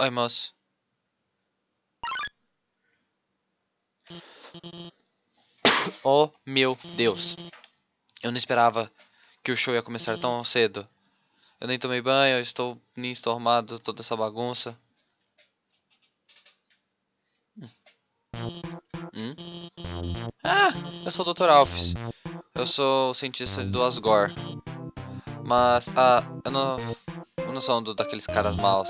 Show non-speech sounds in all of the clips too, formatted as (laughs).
Oi, moço. Oh, meu Deus. Eu não esperava que o show ia começar tão cedo. Eu nem tomei banho, eu estou nem estou arrumado, toda essa bagunça. Hum? Ah, eu sou o Dr. Alphys. Eu sou o cientista do Asgore. Mas, ah, eu não, eu não sou um daqueles caras maus.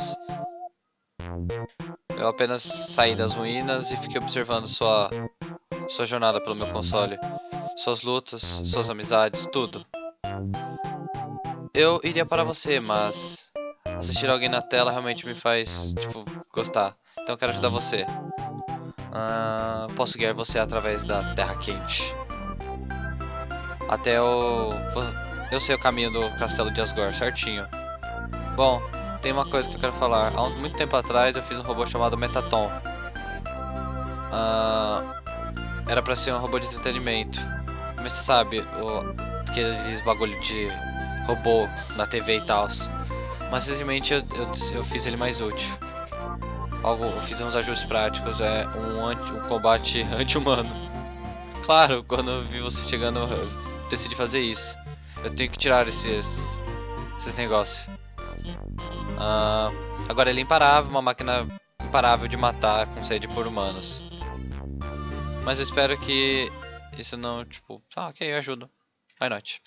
Eu apenas saí das ruínas e fiquei observando sua, sua jornada pelo meu console. Suas lutas, suas amizades, tudo. Eu iria para você, mas assistir alguém na tela realmente me faz, tipo, gostar. Então eu quero ajudar você. Ah, posso guiar você através da Terra Quente. Até o... Eu sei o caminho do Castelo de Asgore, certinho. Bom, tem uma coisa que eu quero falar. Há muito tempo atrás eu fiz um robô chamado Metaton. Ah, era pra ser um robô de entretenimento. Mas você sabe, o, aqueles bagulho de robô na TV e tal. Mas simplesmente eu, eu, eu, fiz ele mais útil. Algo, eu fiz uns ajustes práticos, é um, anti, um combate (laughs) anti-humano. Claro, quando eu vi você chegando, eu decidi fazer isso. Eu tenho que tirar esses, esses negócios. Uh, agora ele é imparável, uma máquina imparável de matar com sede por humanos. Mas eu espero que isso não, tipo... Ah, ok, eu ajudo. Why not?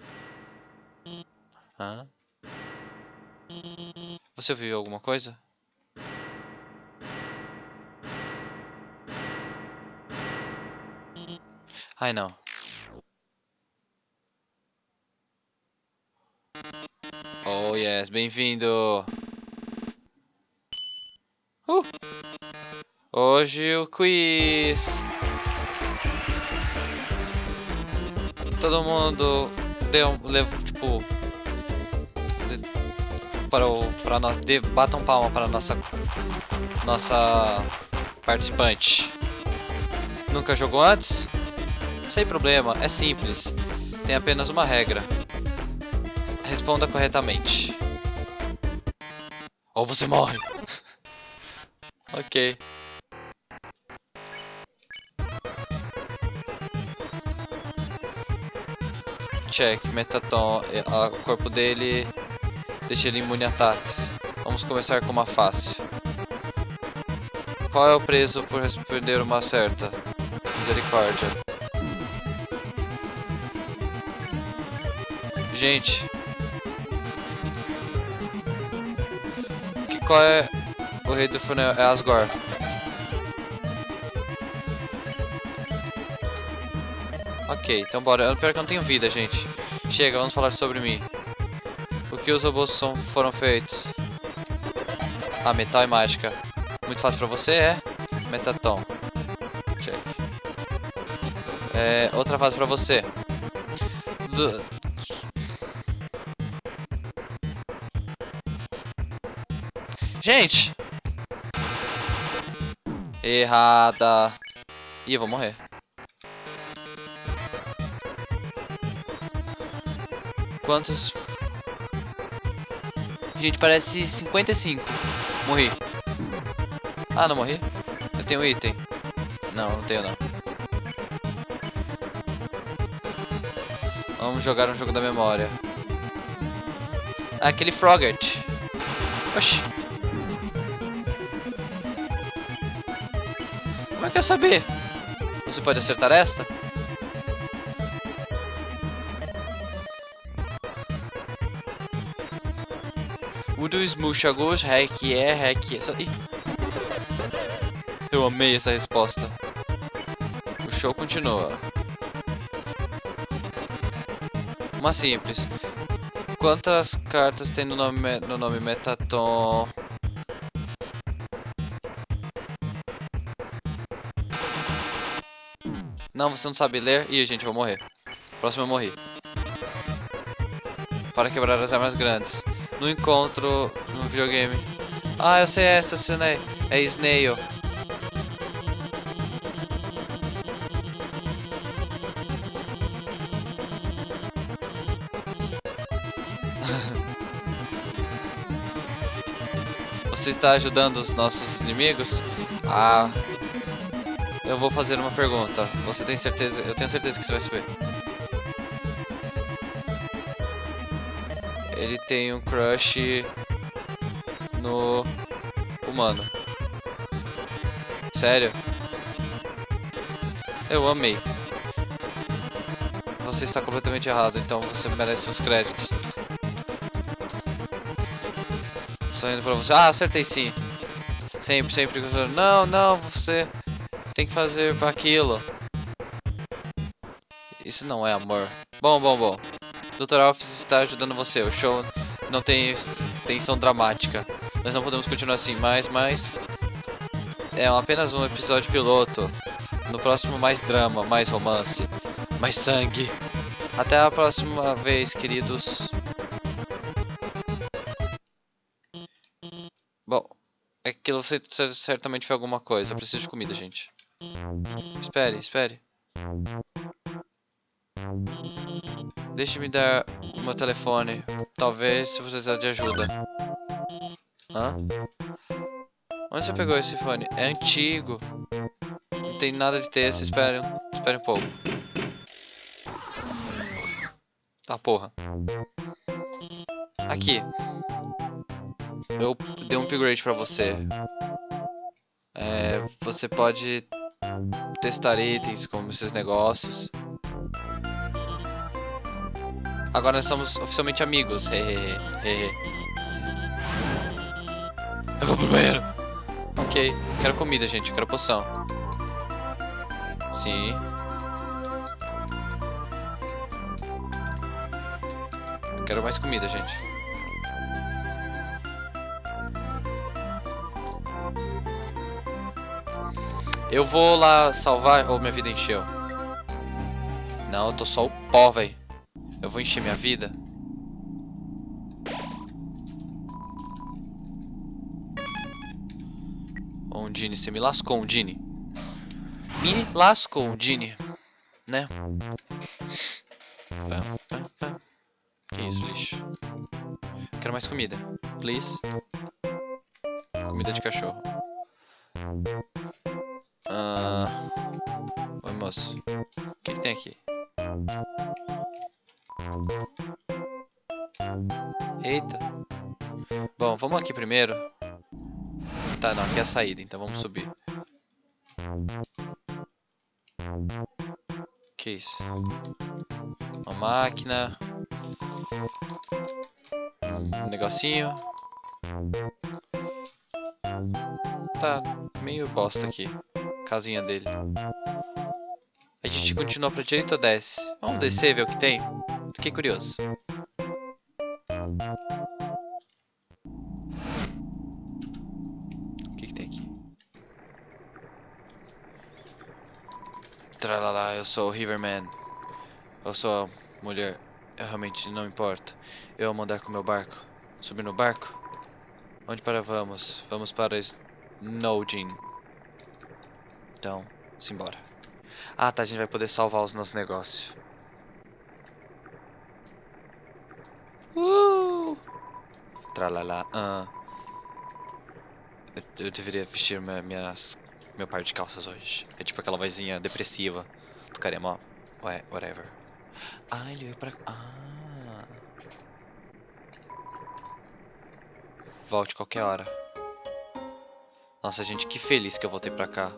Ah. Você ouviu alguma coisa? Ai não. Oh yes, bem-vindo! Uh! Hoje o quiz! Todo mundo deu, levou, tipo, de, para o, para nós, de, batam palma para nossa, nossa participante. Nunca jogou antes? Sem problema, é simples. Tem apenas uma regra. Responda corretamente. Ou você morre. Ok. Check, Metaton, o corpo dele deixa ele imune a ataques. Vamos começar com uma fácil. Qual é o preço por responder uma certa? Misericórdia. Gente. Que, qual é o rei do funil? É Asgore. Ok, então bora. Pior que eu não tenho vida, gente. Chega, vamos falar sobre mim. O que os robôs são, foram feitos? Ah, metal e mágica. Muito fácil pra você, é? Metatom. Check. É, outra fase pra você. Do, Gente! Errada. Ih, vou morrer. Quantos? Gente, parece 55. Morri. Ah, não morri? Eu tenho item. Não, não tenho não. Vamos jogar um jogo da memória. Ah, aquele Frogget. Oxi. Como é que eu saber? Você pode acertar esta? Udo Smushagos, Hack é, Hack é. Eu amei essa resposta. O show continua. Uma simples. Quantas cartas tem no nome, no nome Metaton? Não, você não sabe ler. Ih, gente, eu vou morrer. Próximo eu morri. Para quebrar as armas grandes. No encontro no videogame. Ah, eu sei essa, aí. É Snail. (laughs) Você está ajudando os nossos inimigos? Ah. Eu vou fazer uma pergunta. Você tem certeza? Eu tenho certeza que você vai saber. Ele tem um crush no humano. Sério? Eu amei. Você está completamente errado, então você merece os créditos. Só indo pra você. Ah, acertei sim. Sempre, sempre. Não, não, você tem que fazer aquilo. Isso não é amor. Bom, bom, bom. Dr. Office está ajudando você. O show não tem tensão dramática. Nós não podemos continuar assim, mas, mas... É apenas um episódio piloto. No próximo mais drama, mais romance, mais sangue. Até a próxima vez, queridos. Bom, aquilo certamente foi alguma coisa. Eu preciso de comida, gente. Espere, espere. Deixe-me dar o meu telefone. Talvez se você precisar de ajuda. Hã? Onde você pegou esse fone? É antigo. Não tem nada de texto. Espere, espere um pouco. Tá, porra. Aqui. Eu dei um upgrade pra você. É, você pode testar itens como esses negócios. Agora nós somos oficialmente amigos. Eu vou pro banheiro. Ok. Quero comida, gente. Quero poção. Sim. Quero mais comida, gente. Eu vou lá salvar... Ou minha vida encheu. Não, eu tô só o pó, velho. Eu vou encher minha vida. Undine, você me lascou, Undine. Me lascou, Undine. Né? Que isso, lixo. Quero mais comida. Please. Comida de cachorro. Ah... Oi, moço. O que, que tem aqui? Eita. Bom, vamos aqui primeiro. Tá, não, aqui é a saída, então vamos subir. Que isso? Uma máquina. Um negocinho. Tá meio bosta aqui. Casinha dele. A gente continua pra direita ou desce? Vamos descer, ver o que tem? Fiquei curioso. O que, que tem aqui? Tralala, eu sou o Riverman. Eu sou a mulher. Eu realmente não importo. Eu vou mandar com meu barco. Subir no barco? Onde para vamos? Vamos para Snowdin. Então, simbora. Ah, tá, a gente vai poder salvar os nossos negócios. Uh! Tralala. Uh. Eu, eu deveria vestir minha, minhas, meu par de calças hoje. É tipo aquela vozinha depressiva do Karema. Ué, whatever. Ah, ele veio pra... Ah. Volte qualquer hora. Nossa, gente, que feliz que eu voltei pra cá.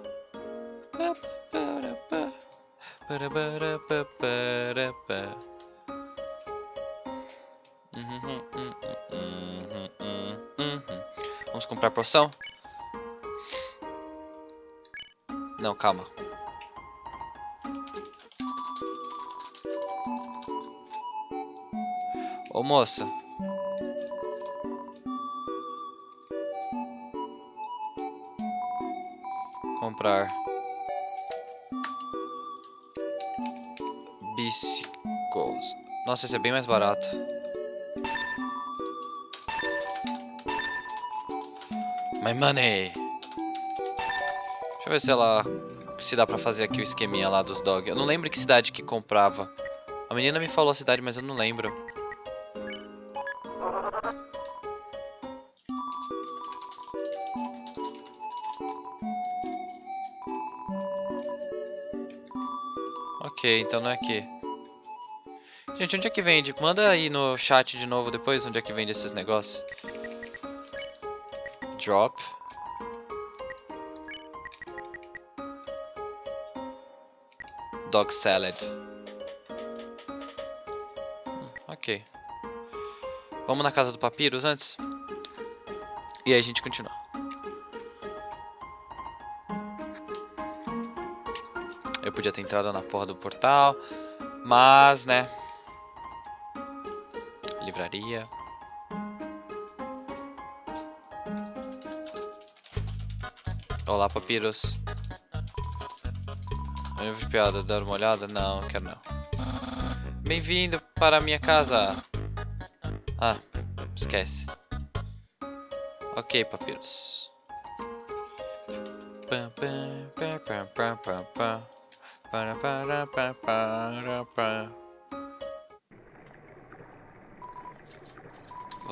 Vamos comprar poção? Não, calma. Ô moça. Comprar. Nossa, esse é bem mais barato. My money! Deixa eu ver se ela... Se dá pra fazer aqui o esqueminha lá dos dog. Eu não lembro que cidade que comprava. A menina me falou a cidade, mas eu não lembro. Ok, então não é aqui. Gente, onde é que vende? Manda aí no chat de novo depois onde é que vende esses negócios. Drop. Dog salad. Hum, ok. Vamos na casa do Papyrus antes? E aí a gente continua. Eu podia ter entrado na porra do portal, mas, né... Olá, Papyrus. Livro de piada, dar uma olhada? Não, quero não. Bem-vindo para a minha casa. Ah, esquece. Ok, Papyrus. Pam, pam, pam, pam, pam, pam, pam. Para, para, para, para, para.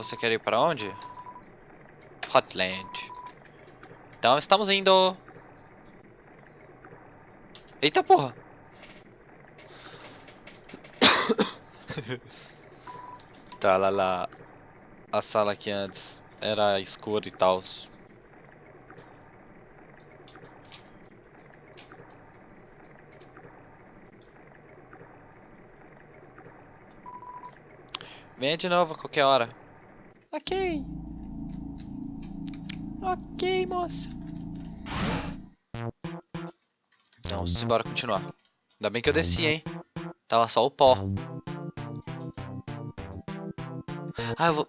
Você quer ir para onde? Hotland. Então estamos indo. Eita porra! (coughs) tá lá lá. A sala que antes era escura e tal. Venha de novo a qualquer hora. Ok. Ok, moça. Então, simbora continuar. Ainda bem que eu desci, hein? Tava só o pó. Ah, eu vou...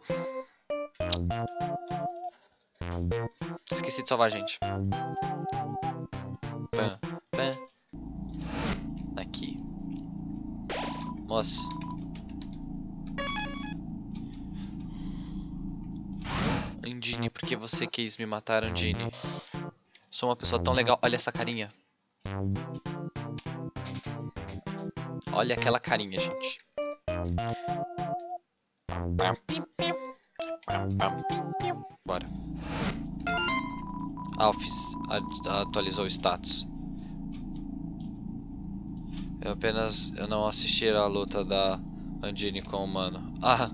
Esqueci de salvar a gente. Pã, pã. Aqui. Moça. Andine, por que você quis me matar, Andine? Sou uma pessoa tão legal. Olha essa carinha. Olha aquela carinha, gente. Bora. Alphys atualizou o status. Eu apenas eu não assisti a luta da Andine com o humano. Ah.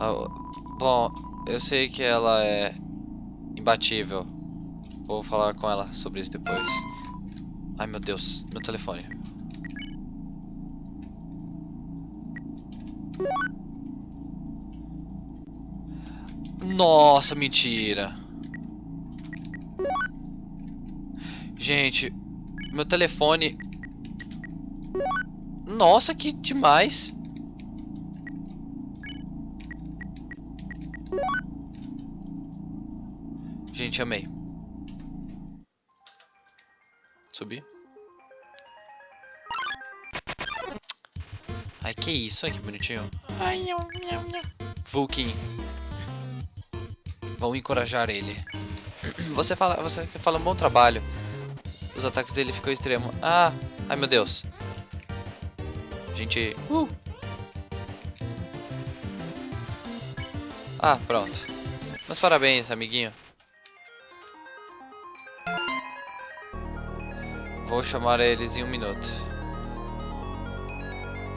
ah. Bom, eu sei que ela é imbatível. Vou falar com ela sobre isso depois. Ai meu Deus, meu telefone. Nossa, mentira. Gente, meu telefone... Nossa, que demais. Gente, amei. Subir. Ai, que isso? Ai, que bonitinho. Ai, Vulkin. Vão encorajar ele. Você fala, você fala um bom trabalho. Os ataques dele ficou extremo. Ah, ai meu Deus. Gente, uh. Ah, pronto. Mas parabéns, amiguinho. Vou chamar eles em um minuto.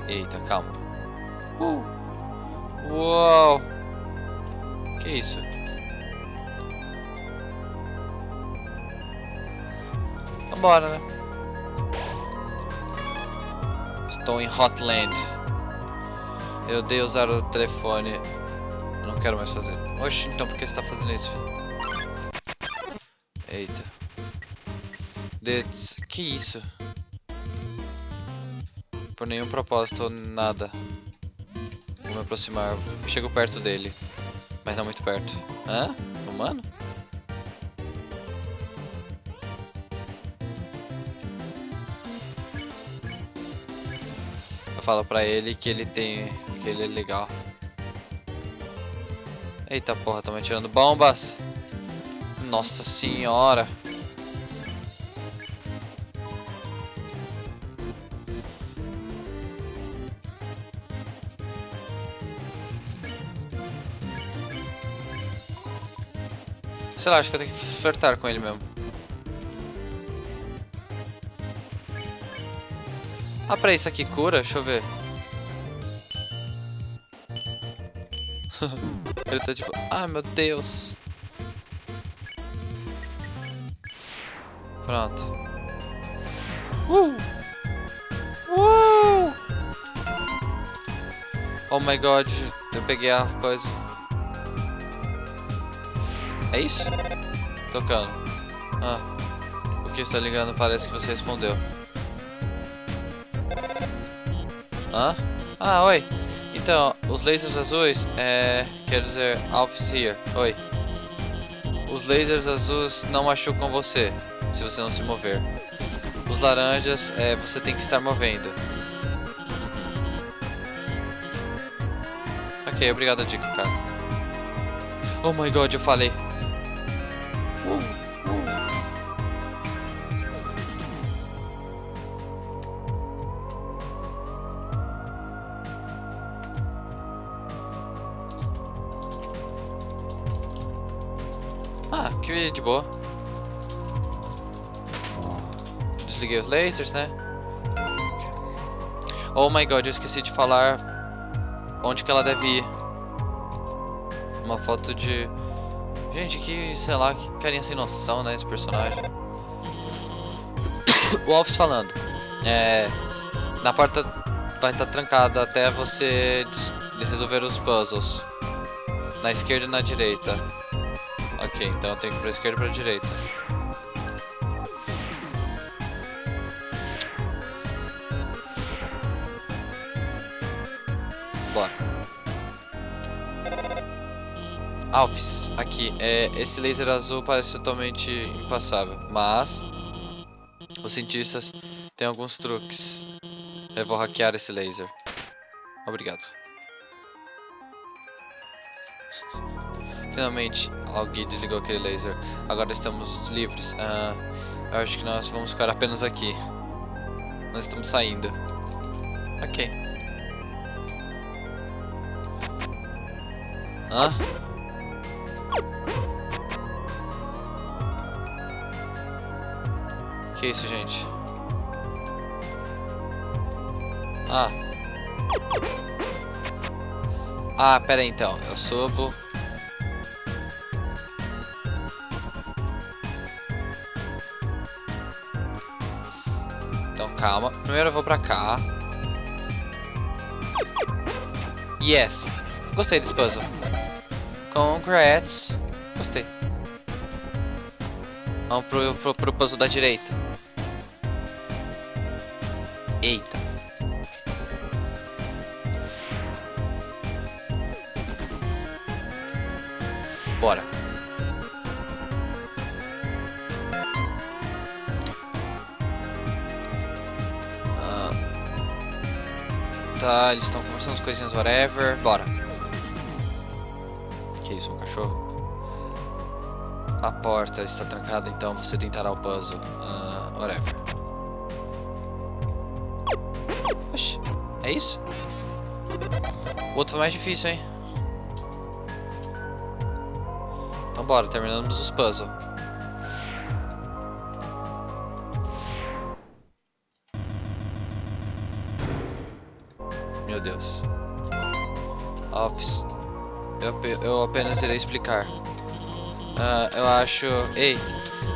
Eita, calma. Uh. Uou! Que isso? Vambora, né? Estou em Hotland. Eu odeio usar o telefone. Não quero mais fazer. Oxe, então por que você está fazendo isso? Eita. Que isso? Por nenhum propósito, nada. Vou me aproximar. Chego perto dele. Mas não muito perto. Hã? Humano? Eu falo pra ele que ele tem... que ele é legal. Eita porra, tô me atirando bombas! Nossa senhora! Sei lá, acho que eu tenho que flertar com ele mesmo. Ah, pra isso aqui cura? Deixa eu ver. (laughs) Ele tá tipo, ah meu Deus. Pronto. Uh! Uh! Oh my god, eu peguei a coisa. É isso? Tocando. Ah. O que está ligando parece que você respondeu. Hã? Ah, oi. Então, os lasers azuis, é... Quer dizer, Alphys here. Oi. Os lasers azuis não machucam você, se você não se mover. Os laranjas, é, você tem que estar movendo. Ok, obrigado a dica, cara. Oh my god, eu falei. Que de boa. Desliguei os lasers, né? Oh my god, eu esqueci de falar onde que ela deve ir. Uma foto de... Gente, que, sei lá, que carinha sem noção, né, esse personagem. (coughs) o Alphys falando. É... Na porta vai estar trancada até você resolver os puzzles. Na esquerda e na direita. Ok, então eu tenho que ir pra esquerda e pra direita. Bora. Alves, aqui, é, esse laser azul parece totalmente impassável, mas os cientistas têm alguns truques. Eu vou hackear esse laser. Obrigado. Finalmente, alguém desligou aquele laser. Agora estamos livres. Uh, eu acho que nós vamos ficar apenas aqui. Nós estamos saindo. Ok. Hã? Que isso, gente? Ah. Ah, pera aí então. Eu subo. Calma. Primeiro eu vou pra cá. Yes. Gostei desse puzzle. Congrats. Gostei. Vamos pro, pro, pro puzzle da direita. Eita. Bora. Eles estão conversando as coisinhas, whatever. Bora. Que isso, um cachorro? A porta está trancada, então você tentará o puzzle. Uh, whatever. Oxi, é isso? O outro foi mais difícil, hein? Então bora, terminamos os puzzles. Meu Deus. Office. Eu, eu apenas irei explicar. Uh, eu acho... Ei,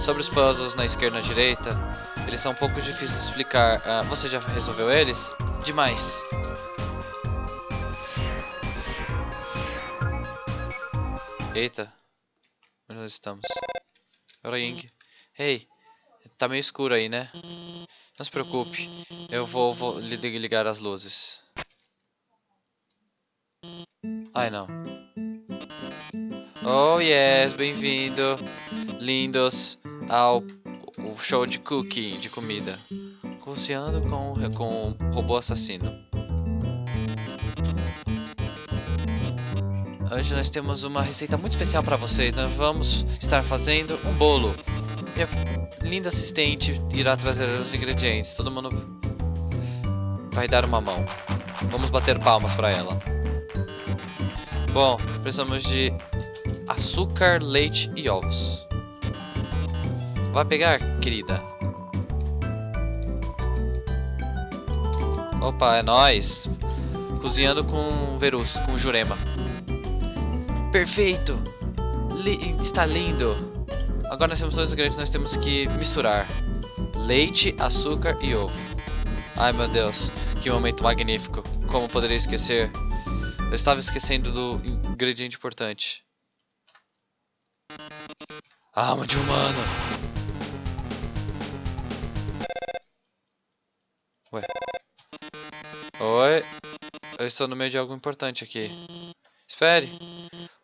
sobre os puzzles na esquerda e na direita, eles são um pouco difíceis de explicar. Uh, você já resolveu eles? Demais. Eita. Onde nós estamos? Ying. Ei, tá meio escuro aí, né? Não se preocupe. Eu vou, vou ligar as luzes. Ai, não. Oh yes, bem-vindo, lindos, ao show de cooking, de comida. Cozinhando com, com robô assassino. Hoje nós temos uma receita muito especial para vocês. Nós vamos estar fazendo um bolo. Minha linda assistente irá trazer os ingredientes. Todo mundo vai dar uma mão. Vamos bater palmas para ela. Bom, precisamos de açúcar, leite e ovos. Vai pegar, querida? Opa, é nóis. Cozinhando com Verus, com Jurema. Perfeito! Está lindo! Agora nós temos dois ingredientes nós temos que misturar. Leite, açúcar e ovo. Ai meu Deus, que momento magnífico. Como poderia esquecer? Eu estava esquecendo do ingrediente importante. Alma de humano. Ué. Oi. Eu estou no meio de algo importante aqui. Espere.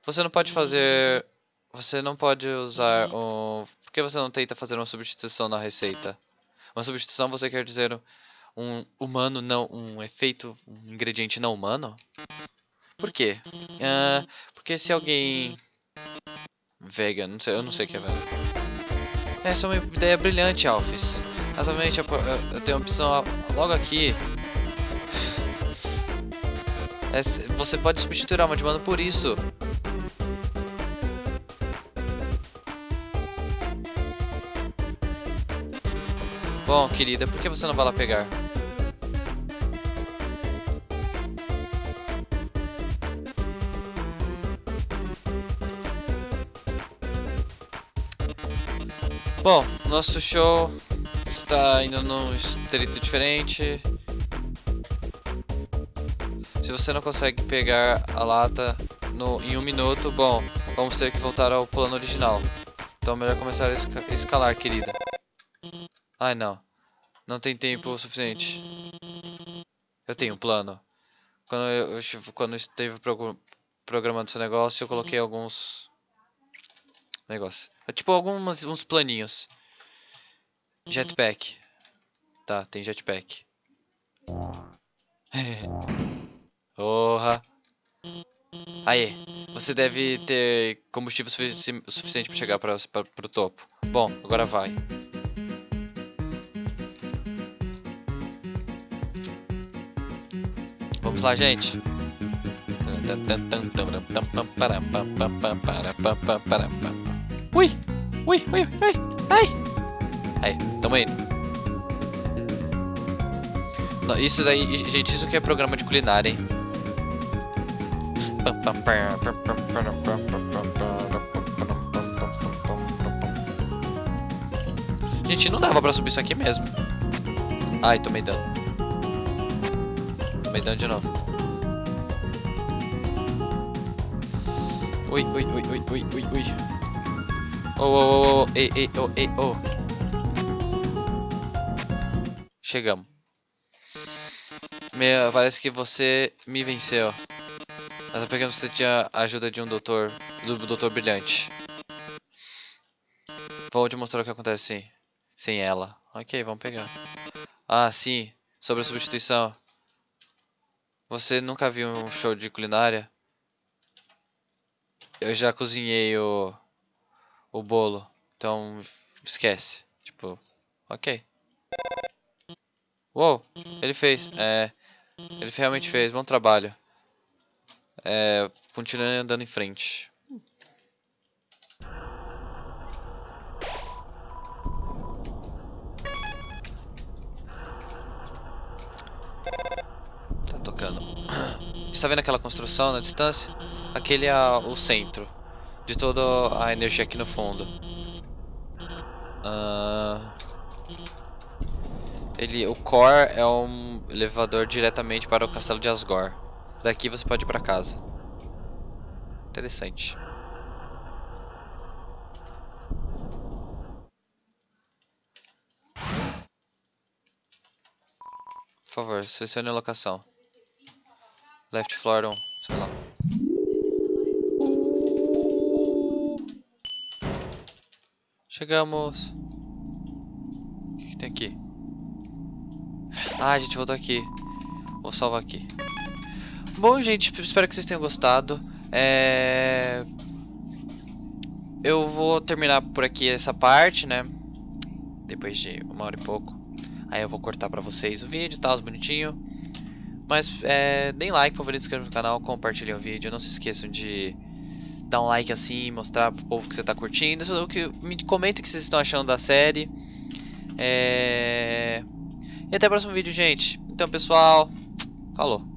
Você não pode fazer... Você não pode usar um... Por que você não tenta fazer uma substituição na receita? Uma substituição você quer dizer um humano não... Um efeito... Um ingrediente não humano? Por quê? Uh, porque se alguém... Vegan, não sei, eu não sei o que é vegan. Essa é uma ideia brilhante, Alphys. Exatamente, eu, eu, tenho a opção logo aqui. É, você pode substituir a alma de mano por isso. Bom, querida, por que você não vai lá pegar? Bom, nosso show está indo num estrito diferente. Se você não consegue pegar a lata no, em um minuto, bom, vamos ter que voltar ao plano original. Então melhor começar a escalar, querida. Ai, não. Não tem tempo suficiente. Eu tenho um plano. Quando eu, quando eu esteve programando esse negócio, eu coloquei alguns negócios. É tipo alguns uns planinhos. Jetpack. Tá, tem jetpack. Porra. Aí, você deve ter combustível sufici suficiente para chegar para o topo. Bom, agora vai. Vamos lá, gente. Ui, ui, ui, ui, ai. Aí, tamo indo. Isso aí, gente, isso que é programa de culinária, hein? Gente, não dava pra subir isso aqui mesmo. Ai, tomei dano. Tomei dano de novo. Ui, ui, ui, ui, ui, ui, ui. Oh, oh, oh, oh, ei, ei, oh, ei, oh. Chegamos. Me, parece que você me venceu. Mas eu peguei que você tinha a ajuda de um doutor, do doutor brilhante. Vou te mostrar o que acontece sem, sem ela. Ok, vamos pegar. Ah, sim. Sobre a substituição. Você nunca viu um show de culinária? Eu já cozinhei o, o bolo. Então, esquece. Tipo, ok. Uou, ele fez. É, ele realmente fez. Bom trabalho. É, continue andando em frente. Tá tocando. (clears throat) Está vendo aquela construção na distância? Aquele é o centro de toda a energia aqui no fundo. Uh, ele, o core é um elevador diretamente para o castelo de Asgore. Daqui você pode ir para casa. Interessante. Por favor, selecione a locação. Left floor 1, sei lá. Chegamos. O que, que tem aqui? Ah, a gente voltou aqui. Vou salvar aqui. Bom, gente, espero que vocês tenham gostado. É... Eu vou terminar por aqui essa parte, né? Depois de uma hora e pouco. Aí eu vou cortar pra vocês o vídeo e tal, bonitinho. Mas é, deem like, favorito, inscrevam no canal, compartilhem o vídeo. Não se esqueçam de dar um like assim, mostrar pro povo que você tá curtindo. O que, me comentem o que vocês estão achando da série. É... E até o próximo vídeo, gente. Então, pessoal, falou.